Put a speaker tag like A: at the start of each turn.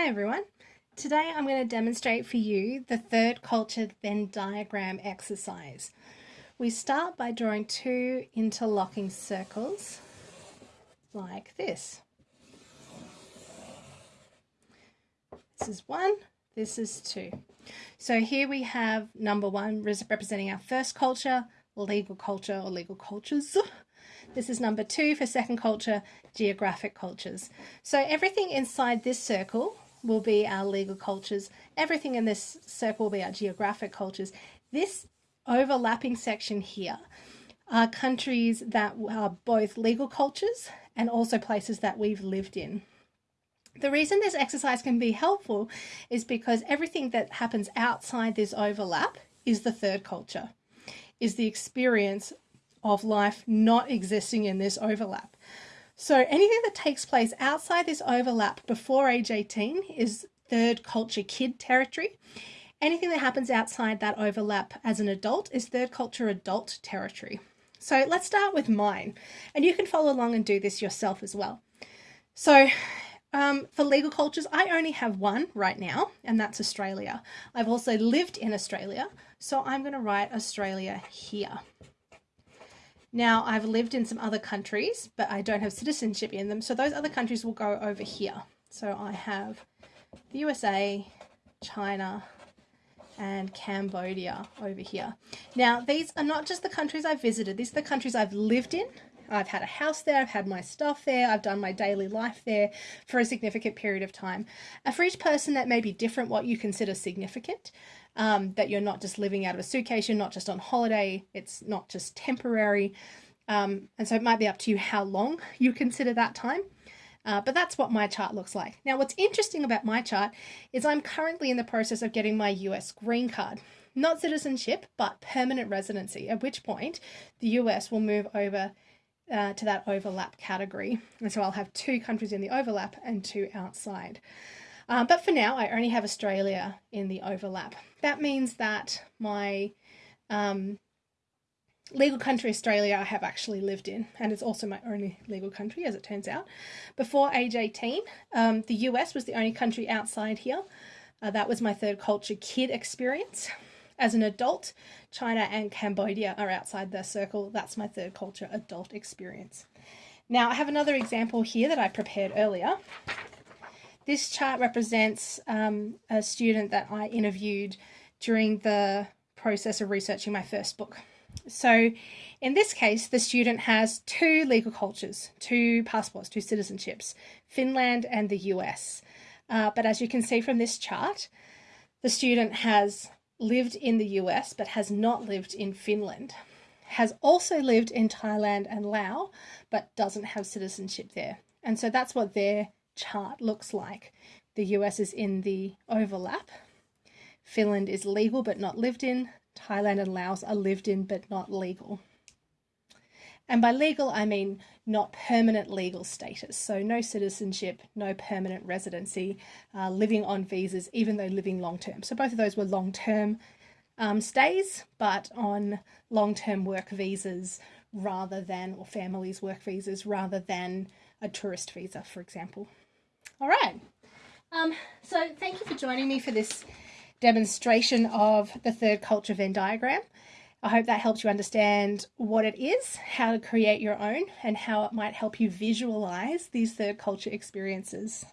A: Hi everyone. Today I'm going to demonstrate for you the third culture Venn diagram exercise. We start by drawing two interlocking circles like this. This is one, this is two. So here we have number one representing our first culture, legal culture or legal cultures. This is number two for second culture, geographic cultures. So everything inside this circle will be our legal cultures. Everything in this circle will be our geographic cultures. This overlapping section here are countries that are both legal cultures and also places that we've lived in. The reason this exercise can be helpful is because everything that happens outside this overlap is the third culture, is the experience of life not existing in this overlap. So anything that takes place outside this overlap before age 18 is third culture kid territory. Anything that happens outside that overlap as an adult is third culture adult territory. So let's start with mine. And you can follow along and do this yourself as well. So um, for legal cultures, I only have one right now, and that's Australia. I've also lived in Australia, so I'm going to write Australia here. Now, I've lived in some other countries, but I don't have citizenship in them, so those other countries will go over here. So I have the USA, China, and Cambodia over here. Now, these are not just the countries I've visited, these are the countries I've lived in. I've had a house there, I've had my stuff there, I've done my daily life there for a significant period of time. And for each person, that may be different what you consider significant um, that you're not just living out of a suitcase, you're not just on holiday, it's not just temporary. Um, and so it might be up to you how long you consider that time. Uh, but that's what my chart looks like. Now, what's interesting about my chart is I'm currently in the process of getting my US green card. Not citizenship, but permanent residency, at which point the US will move over uh, to that overlap category. And so I'll have two countries in the overlap and two outside. Um, but for now, I only have Australia in the overlap. That means that my um, legal country, Australia, I have actually lived in, and it's also my only legal country, as it turns out. Before age 18, um, the US was the only country outside here. Uh, that was my third culture kid experience. As an adult, China and Cambodia are outside the circle. That's my third culture adult experience. Now, I have another example here that I prepared earlier. This chart represents um, a student that I interviewed during the process of researching my first book. So in this case, the student has two legal cultures, two passports, two citizenships, Finland and the US. Uh, but as you can see from this chart, the student has lived in the US but has not lived in Finland, has also lived in Thailand and Laos but doesn't have citizenship there. And so that's what their chart looks like. The US is in the overlap. Finland is legal but not lived in. Thailand and Laos are lived in but not legal. And by legal, I mean not permanent legal status. So no citizenship, no permanent residency, uh, living on visas, even though living long term. So both of those were long term um, stays, but on long term work visas rather than, or families' work visas rather than a tourist visa, for example. All right. Um, so thank you for joining me for this demonstration of the third culture Venn diagram. I hope that helps you understand what it is, how to create your own, and how it might help you visualize these third culture experiences.